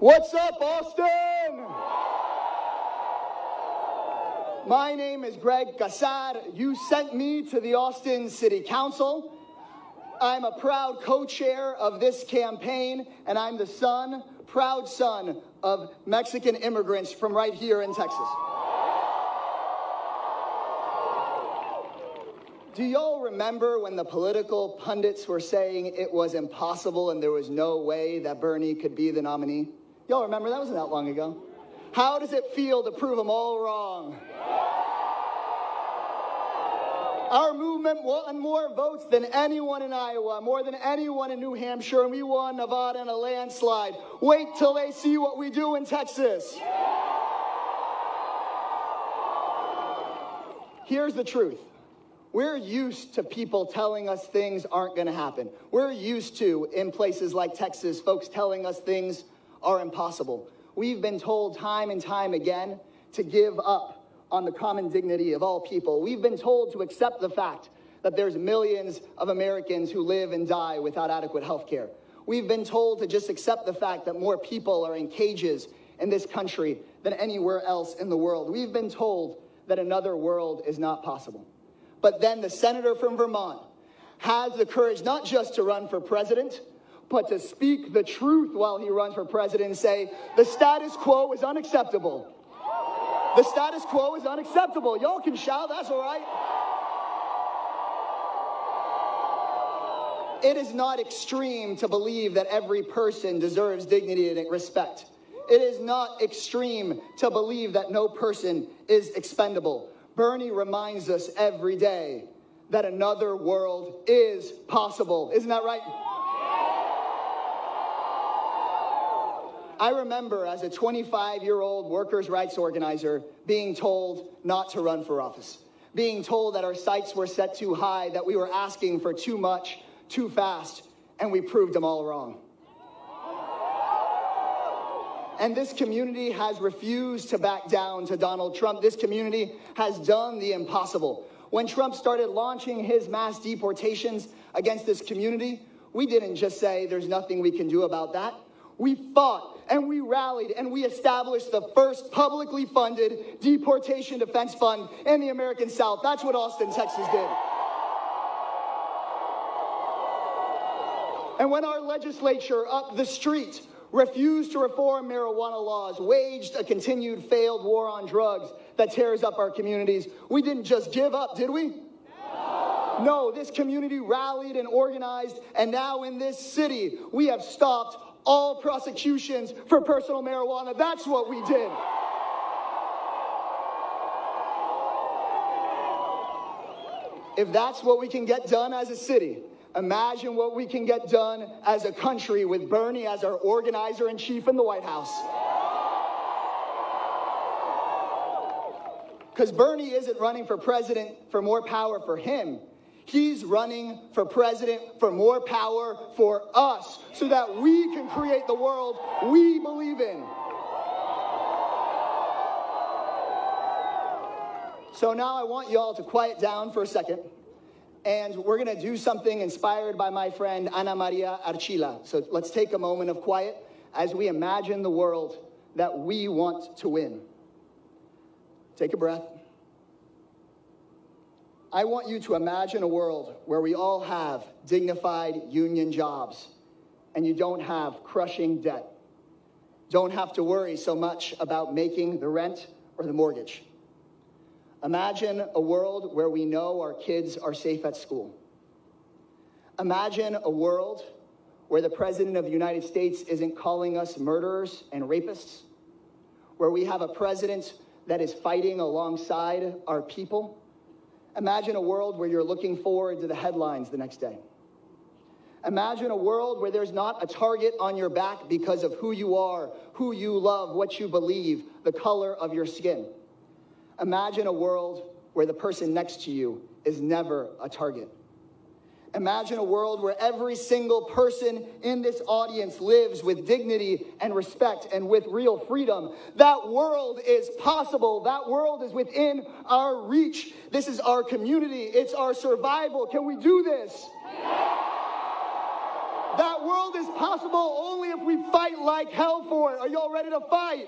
What's up, Austin? My name is Greg Casar. You sent me to the Austin City Council. I'm a proud co-chair of this campaign, and I'm the son, proud son, of Mexican immigrants from right here in Texas. Do y'all remember when the political pundits were saying it was impossible and there was no way that Bernie could be the nominee? Y'all remember that wasn't that long ago. How does it feel to prove them all wrong? Our movement won more votes than anyone in Iowa, more than anyone in New Hampshire, and we won Nevada in a landslide. Wait till they see what we do in Texas. Here's the truth. We're used to people telling us things aren't going to happen. We're used to, in places like Texas, folks telling us things are impossible. We've been told time and time again to give up on the common dignity of all people. We've been told to accept the fact that there's millions of Americans who live and die without adequate health care. We've been told to just accept the fact that more people are in cages in this country than anywhere else in the world. We've been told that another world is not possible. But then the senator from Vermont has the courage not just to run for president, but to speak the truth while he runs for president and say, the status quo is unacceptable. The status quo is unacceptable. Y'all can shout, that's all right. It is not extreme to believe that every person deserves dignity and respect. It is not extreme to believe that no person is expendable. Bernie reminds us every day that another world is possible. Isn't that right? I remember as a 25 year old workers' rights organizer being told not to run for office, being told that our sights were set too high, that we were asking for too much, too fast, and we proved them all wrong. And this community has refused to back down to Donald Trump. This community has done the impossible. When Trump started launching his mass deportations against this community, we didn't just say there's nothing we can do about that. We fought and we rallied and we established the first publicly funded deportation defense fund in the American South. That's what Austin, Texas did. And when our legislature up the street refused to reform marijuana laws, waged a continued failed war on drugs that tears up our communities. We didn't just give up, did we? No. this community rallied and organized, and now in this city, we have stopped all prosecutions for personal marijuana. That's what we did. If that's what we can get done as a city, Imagine what we can get done as a country with Bernie as our organizer in chief in the White House. Because Bernie isn't running for president for more power for him. He's running for president for more power for us so that we can create the world we believe in. So now I want you all to quiet down for a second and we're going to do something inspired by my friend Ana Maria Archila. So let's take a moment of quiet as we imagine the world that we want to win. Take a breath. I want you to imagine a world where we all have dignified union jobs and you don't have crushing debt. Don't have to worry so much about making the rent or the mortgage. Imagine a world where we know our kids are safe at school. Imagine a world where the President of the United States isn't calling us murderers and rapists, where we have a president that is fighting alongside our people. Imagine a world where you're looking forward to the headlines the next day. Imagine a world where there's not a target on your back because of who you are, who you love, what you believe, the color of your skin. Imagine a world where the person next to you is never a target. Imagine a world where every single person in this audience lives with dignity and respect and with real freedom. That world is possible. That world is within our reach. This is our community. It's our survival. Can we do this? That world is possible only if we fight like hell for it. Are y'all ready to fight?